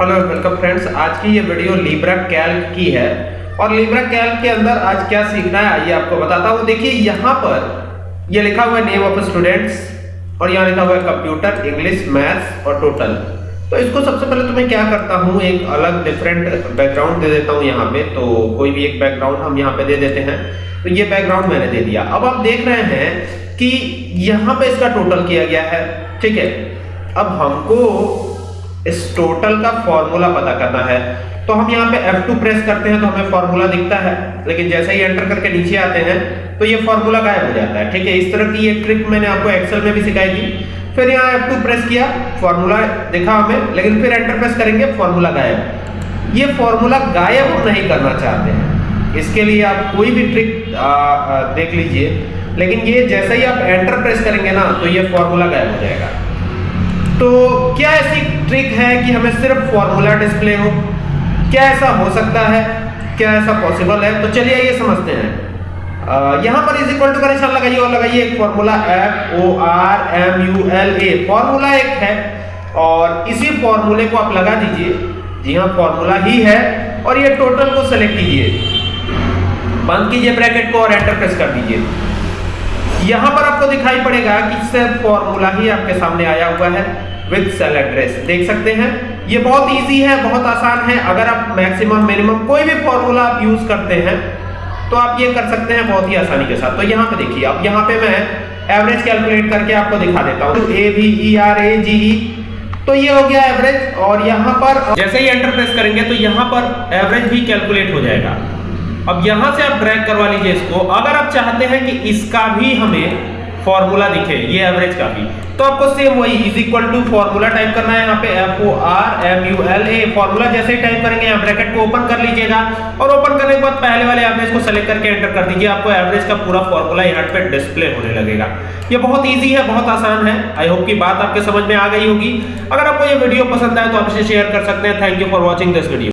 Hello welcome friends, आज की ये वीडियो लिब्रा कैल्क की है। और लिब्रा कैल्क के अंदर आज क्या सीखना है आइए आपको बताता हूँ। देखिए, यहाँ पर ये लिखा हुआ है नेम ऑफ़ स्टूडेंट्स और यहाँ लिखा हुआ है कंप्यूटर इंग्लिश मैथ्स और टोटल तो इसको सबसे पहले तो मैं क्या करता हूँ, एक अलग डिफरेंट बैकग्राउंड दे देता हूँ यहाँ पे। तो कोई भी एक बैकग्राउंड हम यहाँ पे दे देते हैं। तो ये बैकग्राउंड मैंने दे दिया। अब आप देख रहे हैं कि यहाँ पे इसका टोटल किया गया है। ठीक है? अब हमको इस टोटल का फॉर्मूला पता करना है। तो हम यहाँ पे F2 प्रेस करते हैं तो हमें फॉर्मूला दिखता है। लेकिन जैसे ही एंटर करके नीचे आते हैं तो ये फॉर्मूला गायब हो जाता है। ठीक है, इस तरह की एक ट्रिक मैंने आपको एक्सेल में भी सिखाई थी। फिर यहाँ F2 प्रेस किया फॉर्मूला दिखा हमें, लेकिन फिर एंटर प्रेस करेंगे फॉर्मूला गायब। ये फॉर्मूला गायब नहीं करना चाहते हैं। इसके लिए आप कोई भी ट्रिक देख लीजिए। लेकिन ये जैसे ही आप एंटर प्रेस करेंगे ना तो ये फॉर्मूला गायब हो जाएगा। तो क्या ऐसी ट्रिक है कि हमें सिर्फ़ फॉर्मूला डिस्प्ले हो? क्या ऐसा हो सकता है? क्या ऐसा पॉसिबल है? तो चलिए ये समझते हैं। यहाँ पर इज़ इक्वल टू का निशान लगाइए और लगाइए एक formula F O R M U L A formula एक है और इसी फॉर्मूले को आप लगा दीजिए। जी हाँ फॉर्मूला ही है और ये टोटल को सेलेक्ट कीजिए। बंद कीजिए ब्रैकेट को और एंटर प्रेस कर दीजिए। यहाँ पर आपको दिखाई पड़ेगा कि सिर्फ़ फॉर्मूला ही आपके सामने आया हुआ है विद सेल एड्रेस। देख सकते हैं, ये बहुत इजी है, बहुत आसान है। अगर आप मैक्सिमम मिनिमम कोई भी फॉर्मूला आप यूज़ करते हैं तो आप ये कर सकते हैं बहुत ही आसानी के साथ। तो यहाँ पे देखिए, अब यहाँ पे मैं एवरेज कैलकुलेट करके आपको दिखा देता हूँ। A B E R A जी ई तो ये हो गया एवरेज और यहाँ पर जैसे ही एंटर प्रेस करेंगे तो यहाँ पर एवरेज भी कैलकुलेट हो जाएगा। अब यहाँ से आप ड्रैग करवा लीजिए इसको। अगर आप चाहते हैं कि इसका भी हमें फॉर्मूला दिखे, ये एवरेज का भी तो आपको सेम वही is equal to formula type करना है यहाँ पे F O R M U L A formula जैसे ही टाइप करेंगे, यहाँ ब्रैकेट को ओपन कर लीजिएगा। और ओपन करने के बाद पहले वाले एवरेज को सेलेक्ट करके एंटर कर दीजिए, आपको एवरेज का पूरा फॉर्मूला यहाँ पे डिस्प्ले होने लगेगा। ये बहुत इजी है, बहुत आसान है। आई होप की बात आपके समझ में आ गई होगी। अगर आपको ये वीडियो पसंद आए तो आप इसे शेयर कर सकते हैं। Thank you for watching this video